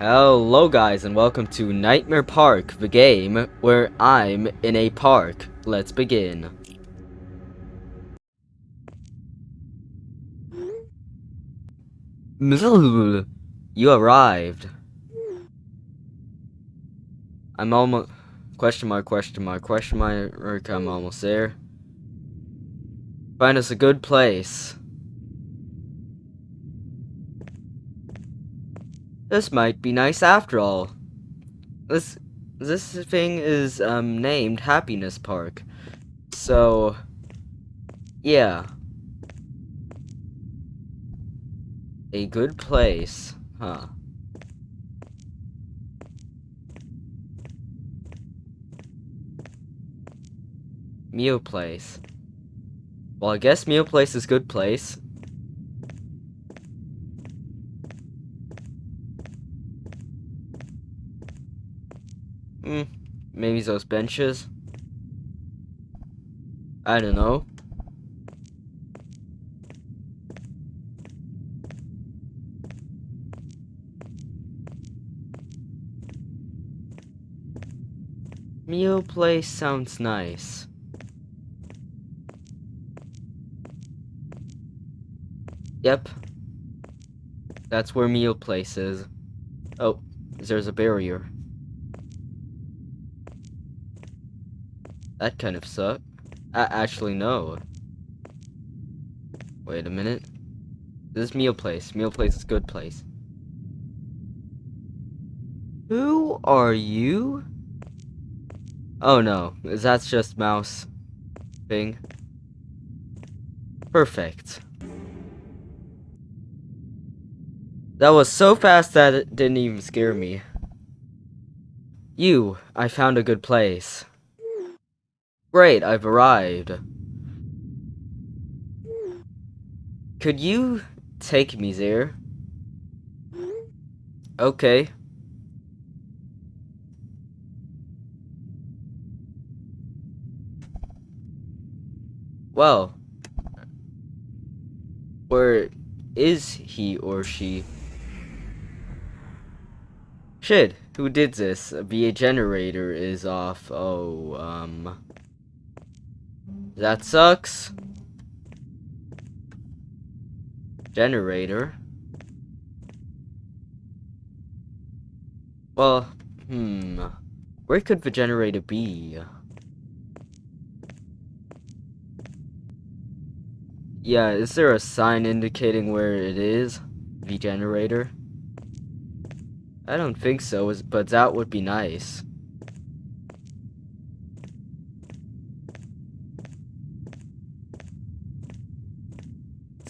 Hello guys and welcome to Nightmare Park, the game where I'm in a park. Let's begin. You arrived. I'm almost question mark question mark question mark I'm almost there. Find us a good place. This might be nice after all. This this thing is um named Happiness Park. So yeah. A good place, huh? Meal place. Well, I guess meal place is good place. Hmm, maybe those benches. I don't know. Meal place sounds nice. Yep. That's where meal place is. Oh, there's a barrier. That kind of sucked. Uh, actually, no. Wait a minute. This is meal place. Meal place is good place. Who are you? Oh no, that's just mouse thing. Perfect. That was so fast that it didn't even scare me. You, I found a good place. Great, I've arrived. Could you take me there? Okay. Well, where is he or she? Shit, who did this? The generator is off. Oh, um... That sucks. Generator. Well, hmm. Where could the generator be? Yeah, is there a sign indicating where it is? The generator? I don't think so, but that would be nice.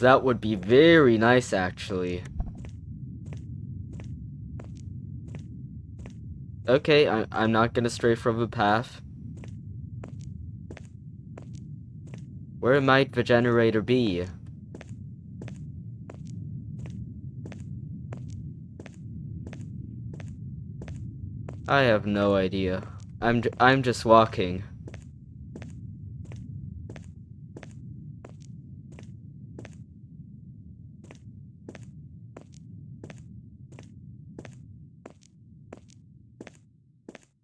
That would be very nice, actually. Okay, I I'm not gonna stray from the path. Where might the generator be? I have no idea. I'm I'm just walking.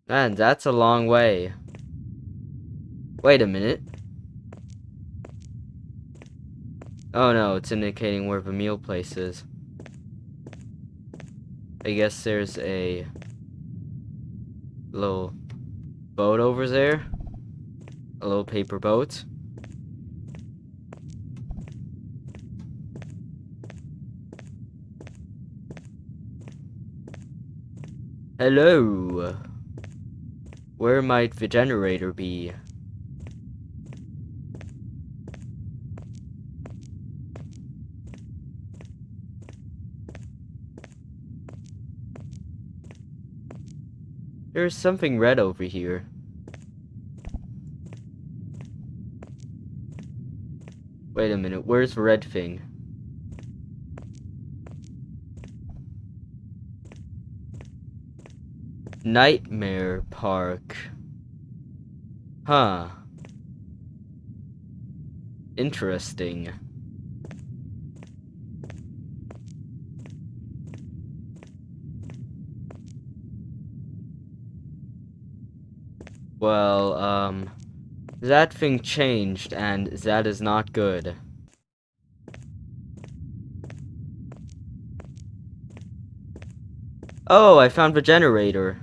Man, that's a long way. Wait a minute. Oh no, it's indicating where the meal place is. I guess there's a little boat over there. A little paper boat. Hello. Where might the generator be? There's something red over here. Wait a minute, where's the red thing? Nightmare Park. Huh. Interesting. Well, um, that thing changed, and that is not good. Oh, I found the generator.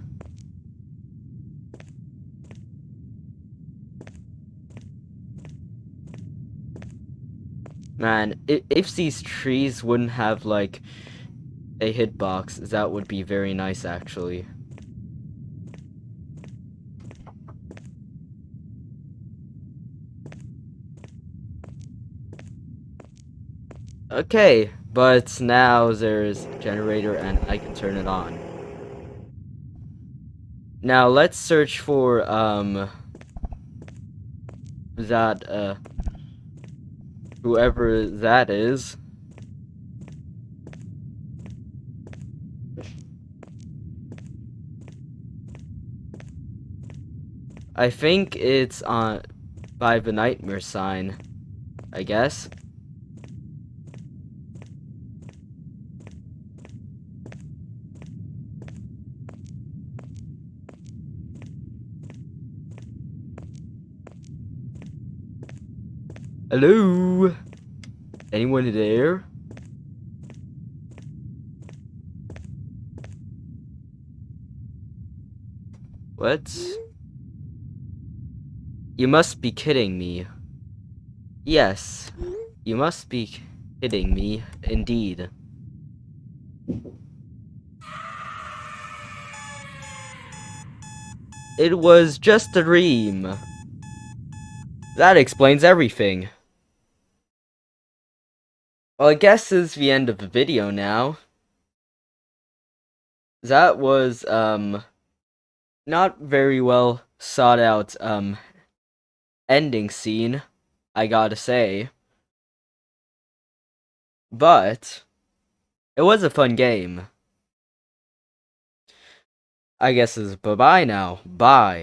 Man, if, if these trees wouldn't have, like, a hitbox, that would be very nice, actually. Okay, but now there's generator and I can turn it on. Now let's search for um that uh whoever that is. I think it's on by the nightmare sign, I guess. Hello? Anyone there? What? You must be kidding me. Yes, you must be kidding me, indeed. It was just a dream. That explains everything. Well, I guess this is the end of the video now. That was, um, not very well sought out, um, ending scene, I gotta say. But, it was a fun game. I guess it's bye-bye now. Bye.